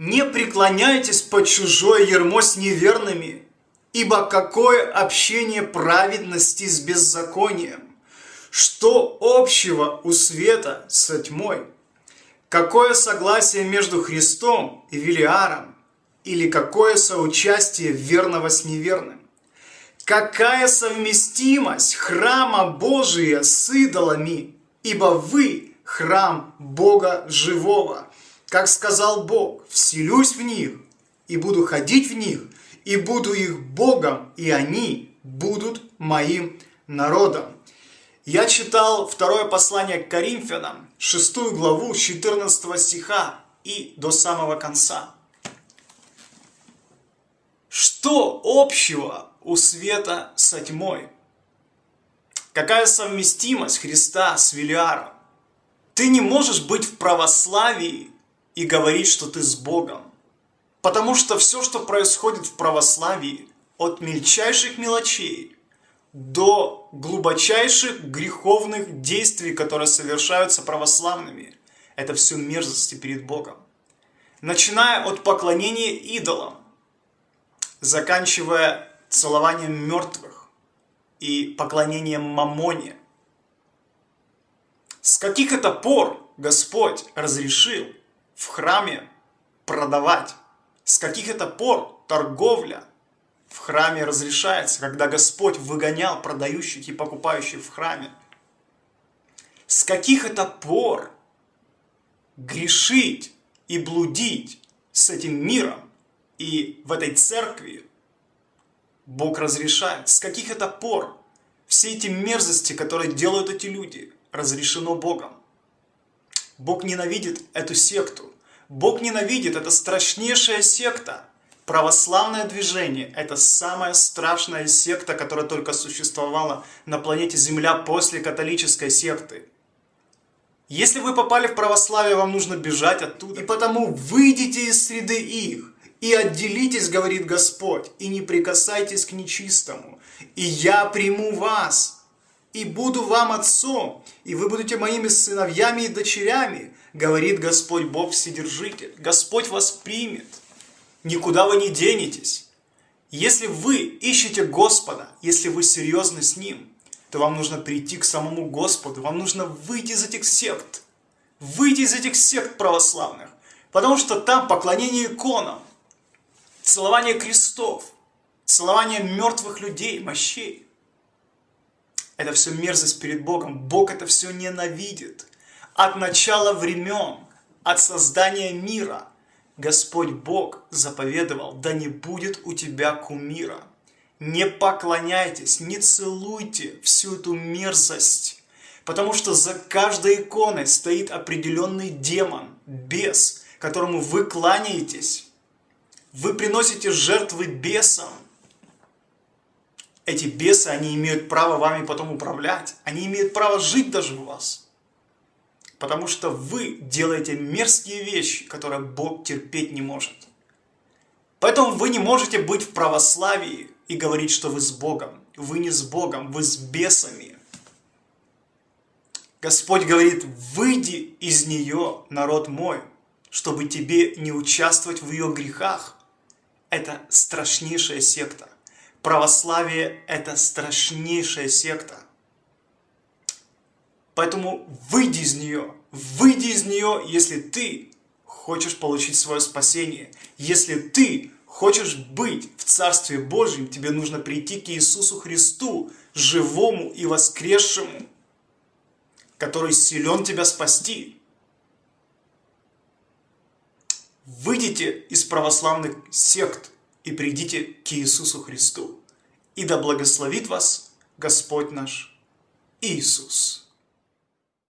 Не преклоняйтесь под чужое ермо с неверными, ибо какое общение праведности с беззаконием? Что общего у света со тьмой? Какое согласие между Христом и Велиаром? Или какое соучастие верного с неверным? Какая совместимость храма Божия с идолами? Ибо вы храм Бога живого. Как сказал Бог, вселюсь в них и буду ходить в них, и буду их Богом, и они будут моим народом. Я читал второе послание к Коринфянам, шестую главу, 14 стиха и до самого конца. Что общего у света со тьмой? Какая совместимость Христа с Велиаром? Ты не можешь быть в православии и говорить, что ты с Богом. Потому что все, что происходит в православии, от мельчайших мелочей до глубочайших греховных действий, которые совершаются православными, это все мерзости перед Богом. Начиная от поклонения идолам, заканчивая целованием мертвых и поклонением мамоне. С каких это пор Господь разрешил в храме продавать? С каких это пор торговля в храме разрешается, когда Господь выгонял продающих и покупающих в храме? С каких это пор грешить и блудить с этим миром и в этой церкви Бог разрешает? С каких это пор все эти мерзости, которые делают эти люди, разрешено Богом? Бог ненавидит эту секту. Бог ненавидит, это страшнейшая секта. Православное движение – это самая страшная секта, которая только существовала на планете Земля после католической секты. Если вы попали в православие, вам нужно бежать оттуда. И потому выйдите из среды их и отделитесь, говорит Господь, и не прикасайтесь к нечистому. И я приму вас, и буду вам отцом, и вы будете моими сыновьями и дочерями, говорит Господь Бог Вседержитель. Господь вас примет, никуда вы не денетесь. Если вы ищете Господа, если вы серьезны с Ним, то вам нужно прийти к самому Господу, вам нужно выйти из этих сект, выйти из этих сект православных, потому что там поклонение иконам, целование крестов, целование мертвых людей, мощей. Это все мерзость перед Богом. Бог это все ненавидит от начала времен, от создания мира, Господь Бог заповедовал, да не будет у тебя кумира. Не поклоняйтесь, не целуйте всю эту мерзость, потому что за каждой иконой стоит определенный демон, бес, которому вы кланяетесь. Вы приносите жертвы бесам. Эти бесы, они имеют право вами потом управлять. Они имеют право жить даже у вас. Потому что вы делаете мерзкие вещи, которые Бог терпеть не может. Поэтому вы не можете быть в православии и говорить, что вы с Богом. Вы не с Богом, вы с бесами. Господь говорит, выйди из нее, народ мой, чтобы тебе не участвовать в ее грехах. Это страшнейшая секта. Православие – это страшнейшая секта. Поэтому выйди из нее, выйди из нее, если ты хочешь получить свое спасение. Если ты хочешь быть в Царстве Божьем, тебе нужно прийти к Иисусу Христу, живому и воскресшему, который силен тебя спасти. Выйдите из православных сект и придите к Иисусу Христу. И да благословит вас Господь наш Иисус.